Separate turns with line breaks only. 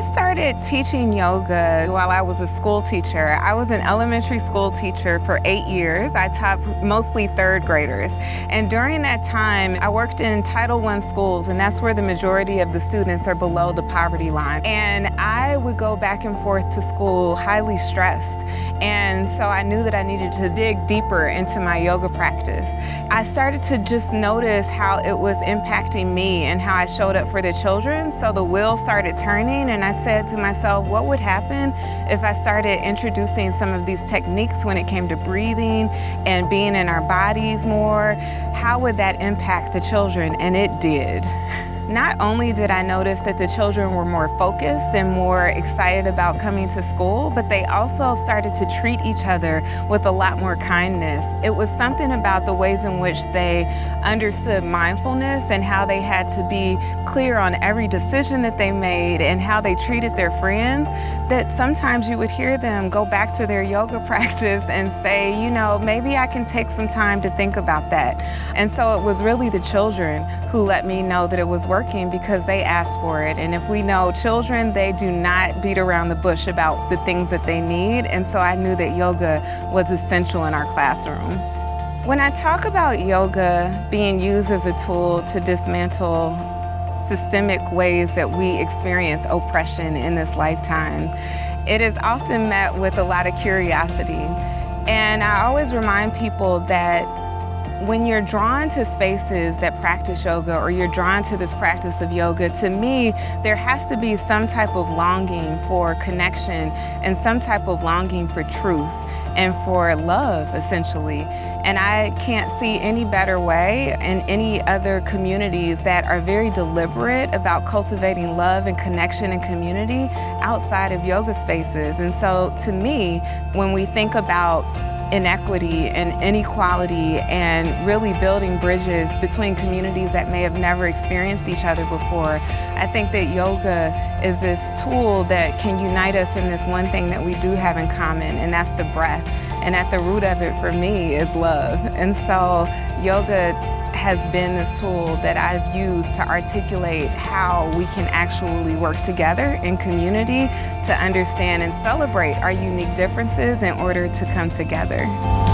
I started teaching yoga while I was a school teacher. I was an elementary school teacher for eight years. I taught mostly third graders. And during that time, I worked in Title I schools, and that's where the majority of the students are below the poverty line. And I would go back and forth to school highly stressed. And so I knew that I needed to dig deeper into my yoga practice. I started to just notice how it was impacting me and how I showed up for the children. So the wheel started turning and I said to myself, what would happen if I started introducing some of these techniques when it came to breathing and being in our bodies more? How would that impact the children? And it did. Not only did I notice that the children were more focused and more excited about coming to school, but they also started to treat each other with a lot more kindness. It was something about the ways in which they understood mindfulness and how they had to be clear on every decision that they made and how they treated their friends that sometimes you would hear them go back to their yoga practice and say, you know, maybe I can take some time to think about that. And so it was really the children who let me know that it was working working because they asked for it. And if we know children, they do not beat around the bush about the things that they need. And so I knew that yoga was essential in our classroom. When I talk about yoga being used as a tool to dismantle systemic ways that we experience oppression in this lifetime, it is often met with a lot of curiosity. And I always remind people that when you're drawn to spaces that practice yoga or you're drawn to this practice of yoga, to me, there has to be some type of longing for connection and some type of longing for truth and for love, essentially. And I can't see any better way in any other communities that are very deliberate about cultivating love and connection and community outside of yoga spaces. And so to me, when we think about inequity and inequality and really building bridges between communities that may have never experienced each other before. I think that yoga is this tool that can unite us in this one thing that we do have in common, and that's the breath. And at the root of it for me is love. And so yoga has been this tool that I've used to articulate how we can actually work together in community to understand and celebrate our unique differences in order to come together.